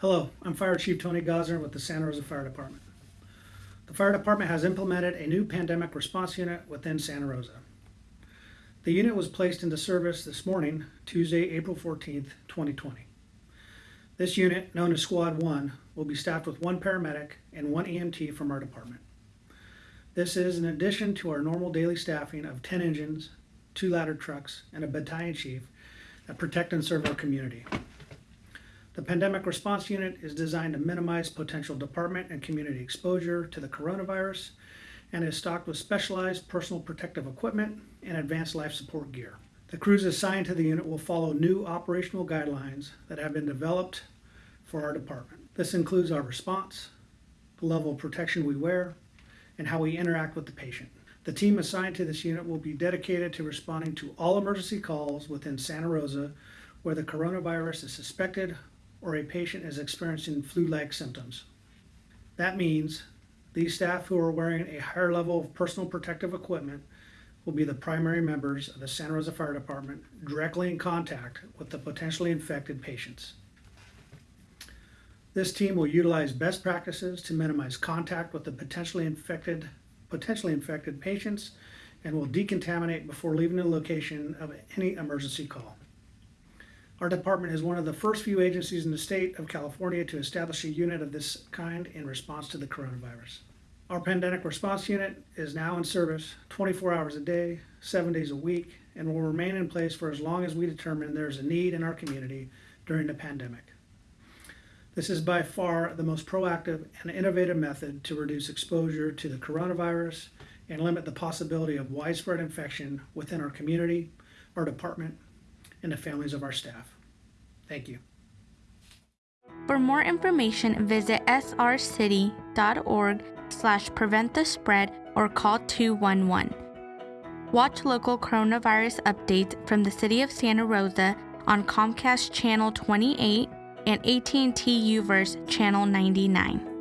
Hello, I'm Fire Chief Tony Gossner with the Santa Rosa Fire Department. The Fire Department has implemented a new pandemic response unit within Santa Rosa. The unit was placed into service this morning, Tuesday, April 14th, 2020. This unit, known as Squad 1, will be staffed with one paramedic and one EMT from our department. This is in addition to our normal daily staffing of 10 engines, two ladder trucks, and a battalion chief that protect and serve our community. The Pandemic Response Unit is designed to minimize potential department and community exposure to the coronavirus and is stocked with specialized personal protective equipment and advanced life support gear. The crews assigned to the unit will follow new operational guidelines that have been developed for our department. This includes our response, the level of protection we wear, and how we interact with the patient. The team assigned to this unit will be dedicated to responding to all emergency calls within Santa Rosa where the coronavirus is suspected or a patient is experiencing flu-like symptoms. That means these staff who are wearing a higher level of personal protective equipment will be the primary members of the Santa Rosa Fire Department directly in contact with the potentially infected patients. This team will utilize best practices to minimize contact with the potentially infected, potentially infected patients and will decontaminate before leaving the location of any emergency call. Our department is one of the first few agencies in the state of California to establish a unit of this kind in response to the coronavirus. Our pandemic response unit is now in service 24 hours a day, seven days a week, and will remain in place for as long as we determine there is a need in our community during the pandemic. This is by far the most proactive and innovative method to reduce exposure to the coronavirus and limit the possibility of widespread infection within our community, our department, and the families of our staff. Thank you. For more information, visit srcity.org slash prevent the spread or call 211. Watch local coronavirus updates from the City of Santa Rosa on Comcast Channel 28 and AT&T Uverse Channel 99.